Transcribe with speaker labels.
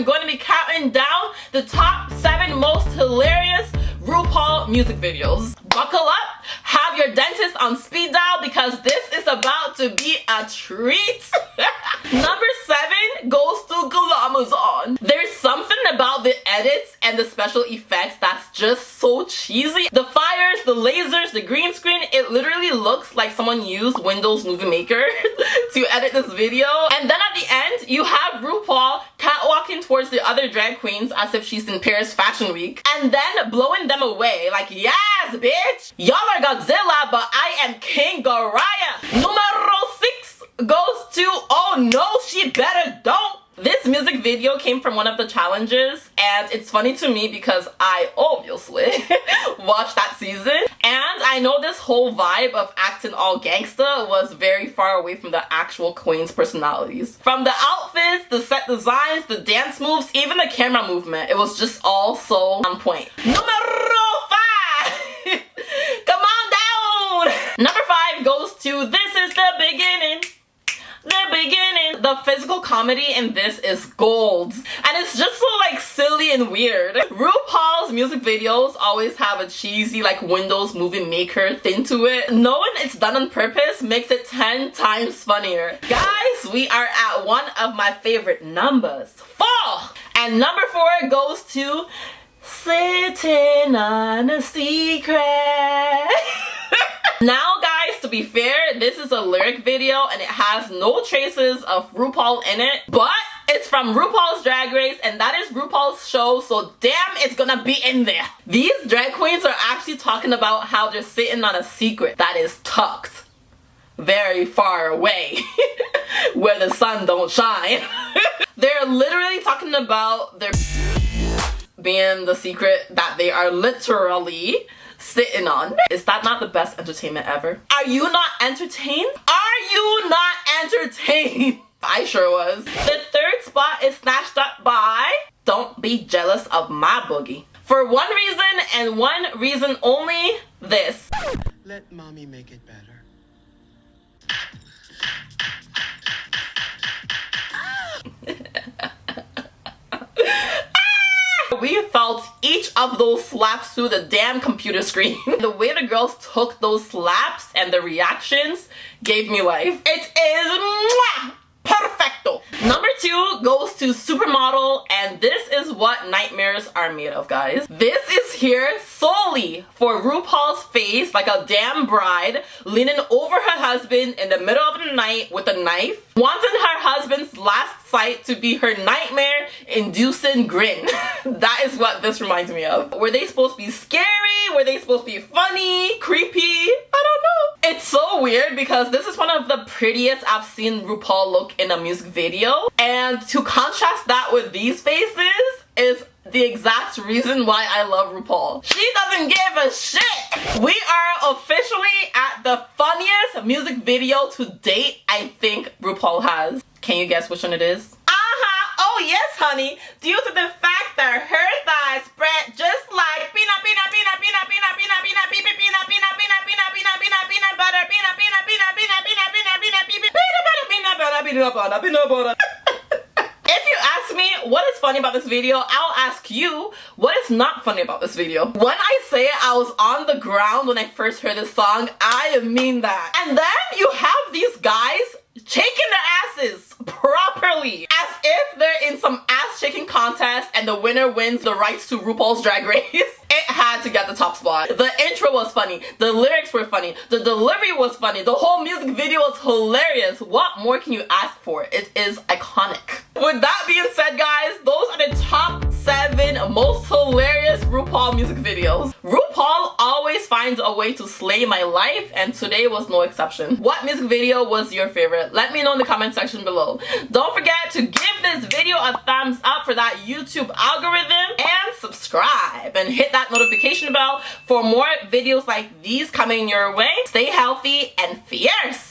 Speaker 1: I'm going to be counting down the top 7 most hilarious RuPaul music videos. Buckle up, have your dentist on speed dial because this is about to be a treat. Number 7 goes to Glamazon. There's something about the edits and the special effects that's just so cheesy. The fires, the lasers, the green screen, it literally looks like someone used Windows Movie Maker to edit this video. And then at the end, you have towards the other drag queens as if she's in Paris Fashion Week. And then blowing them away like, yes, bitch! Y'all are Godzilla, but I am King Ghidorah. Numero 6 goes to, oh no, she better don't this music video came from one of the challenges and it's funny to me because I obviously watched that season and I know this whole vibe of acting all gangsta was very far away from the actual queen's personalities. From the outfits, the set designs, the dance moves, even the camera movement, it was just all so on point. Numero 5! Come on down! Number 5 goes to This is the Beginning the beginning. The physical comedy in this is gold. And it's just so like silly and weird. RuPaul's music videos always have a cheesy like Windows Movie Maker thing to it. Knowing it's done on purpose makes it 10 times funnier. Guys, we are at one of my favorite numbers. Four! And number four goes to Sitting on a Secret. now guys, to be fair, this is a lyric video and it has no traces of RuPaul in it, but it's from RuPaul's Drag Race and that is RuPaul's show, so damn it's gonna be in there. These drag queens are actually talking about how they're sitting on a secret that is tucked very far away where the sun don't shine. they're literally talking about their being the secret that they are literally sitting on. Is that not the best entertainment ever? Are you not entertained? Are you not entertained? I sure was. The third spot is snatched up by Don't Be Jealous of My Boogie. For one reason and one reason only, this.
Speaker 2: Let mommy make it better.
Speaker 1: we felt each of those slaps through the damn computer screen. the way the girls took those slaps and the reactions gave me life. It is mwah. Number two goes to Supermodel and this is what nightmares are made of guys. This is here solely for RuPaul's face like a damn bride leaning over her husband in the middle of the night with a knife wanting her husband's last sight to be her nightmare inducing grin. that is what this reminds me of. Were they supposed to be scary? Were they supposed to be funny? Creepy? I don't know. Weird because this is one of the prettiest I've seen RuPaul look in a music video and to contrast that with these faces is the exact reason why I love RuPaul. She doesn't give a shit. We are officially at the funniest music video to date I think RuPaul has. Can you guess which one it is? Uh-huh. Oh yes, honey. Due to the fact that her thighs spread just like peanut, peanut, peanut, peanut, peanut, peanut, peanut, peanut, peanut, peanut butter, peanut butter, peanut butter what is funny about this video, I'll ask you what is not funny about this video. When I say I was on the ground when I first heard this song, I mean that. And then you have these guys shaking their asses properly as if they're in some ass shaking contest and the winner wins the rights to RuPaul's Drag Race. to get the top spot. The intro was funny, the lyrics were funny, the delivery was funny, the whole music video was hilarious. What more can you ask for? It is iconic. With that being said guys, those are the top 7 most hilarious RuPaul music videos. A way to slay my life and today was no exception. What music video was your favorite? Let me know in the comment section below. Don't forget to give this video a thumbs up for that YouTube algorithm and subscribe and hit that notification bell for more videos like these coming your way. Stay healthy and fierce.